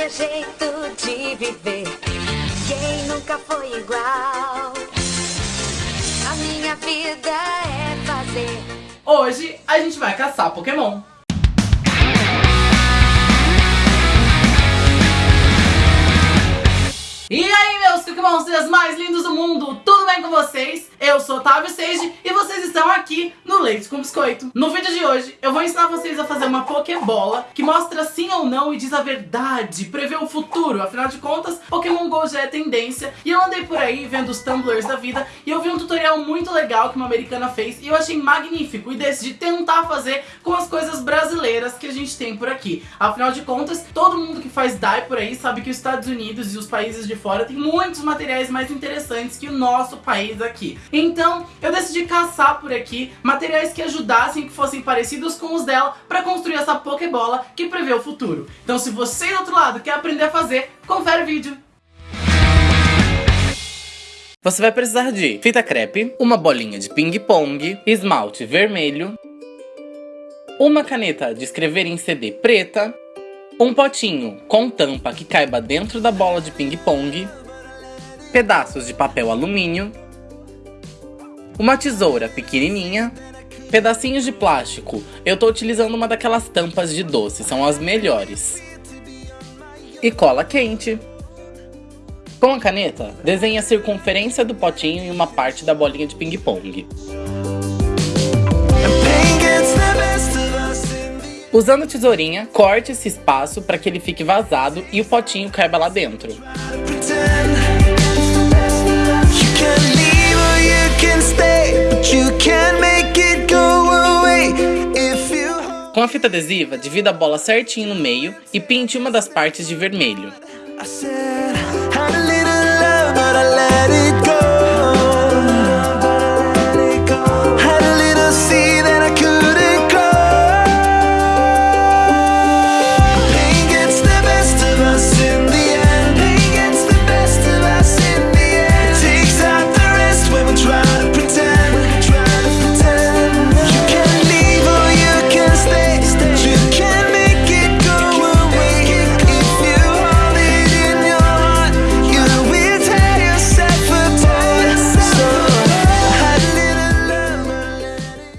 meu jeito de viver. Quem nunca foi igual? A minha vida é fazer. Hoje a gente vai caçar Pokémon. E aí, meus Pokémonsters mais lindos do mundo, tudo bem com vocês? Eu sou Otávio Seiji e vocês estão aqui no Leite com Biscoito. No vídeo de hoje, eu vou ensinar vocês a fazer uma Pokébola que mostra sim ou não e diz a verdade, prevê o futuro. Afinal de contas, Pokémon GO já é tendência e eu andei por aí vendo os tumblers da vida e eu vi um tutorial muito legal que uma americana fez e eu achei magnífico e decidi tentar fazer com as coisas brasileiras que a gente tem por aqui. Afinal de contas, todo mundo que faz DAI por aí sabe que os Estados Unidos e os países de fora tem muitos materiais mais interessantes que o nosso país aqui. Então, eu decidi caçar por aqui materiais que ajudassem, que fossem parecidos com os dela, para construir essa Pokébola que prevê o futuro. Então, se você do outro lado quer aprender a fazer, confere o vídeo. Você vai precisar de fita crepe, uma bolinha de ping-pong, esmalte vermelho, uma caneta de escrever em CD preta, um potinho com tampa que caiba dentro da bola de ping-pong, pedaços de papel alumínio, uma tesoura pequenininha, pedacinhos de plástico. Eu tô utilizando uma daquelas tampas de doce, são as melhores. E cola quente. Com a caneta, desenhe a circunferência do potinho e uma parte da bolinha de ping-pong. Usando tesourinha, corte esse espaço para que ele fique vazado e o potinho caiba lá dentro. Com a fita adesiva, divida a bola certinho no meio e pinte uma das partes de vermelho.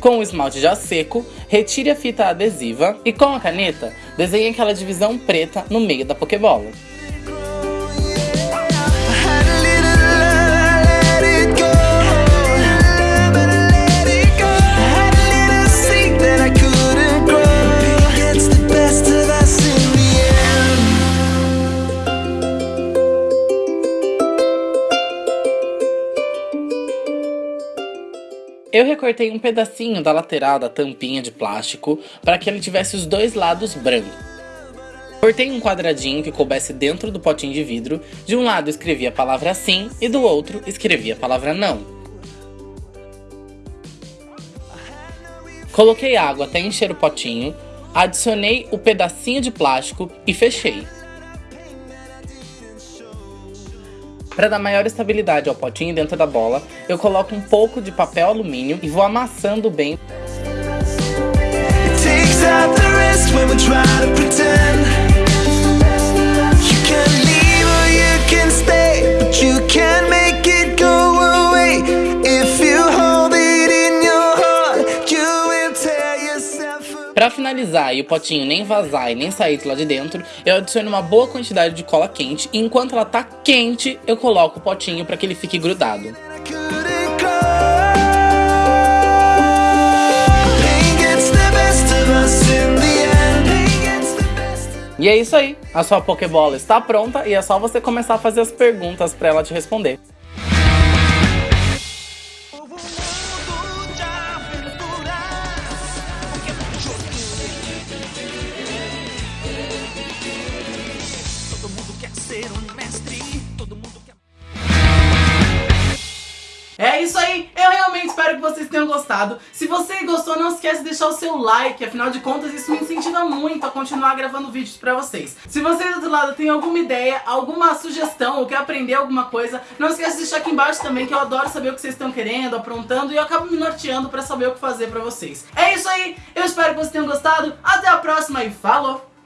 Com o esmalte já seco, retire a fita adesiva e com a caneta, desenhe aquela divisão preta no meio da Pokébola. Eu recortei um pedacinho da lateral da tampinha de plástico para que ele tivesse os dois lados brancos. Cortei um quadradinho que coubesse dentro do potinho de vidro, de um lado escrevi a palavra sim e do outro escrevi a palavra não. Coloquei água até encher o potinho, adicionei o pedacinho de plástico e fechei. Para dar maior estabilidade ao potinho dentro da bola, eu coloco um pouco de papel alumínio e vou amassando bem. Para finalizar e o potinho nem vazar e nem sair de lá de dentro, eu adiciono uma boa quantidade de cola quente e enquanto ela tá quente, eu coloco o potinho para que ele fique grudado. E é isso aí, a sua Pokébola está pronta e é só você começar a fazer as perguntas para ela te responder. É isso aí, eu realmente espero que vocês tenham gostado. Se você gostou, não esquece de deixar o seu like, afinal de contas isso me incentiva muito a continuar gravando vídeos pra vocês. Se você do outro lado tem alguma ideia, alguma sugestão ou quer aprender alguma coisa, não esquece de deixar aqui embaixo também que eu adoro saber o que vocês estão querendo, aprontando e eu acabo me norteando pra saber o que fazer pra vocês. É isso aí, eu espero que vocês tenham gostado, até a próxima e falou!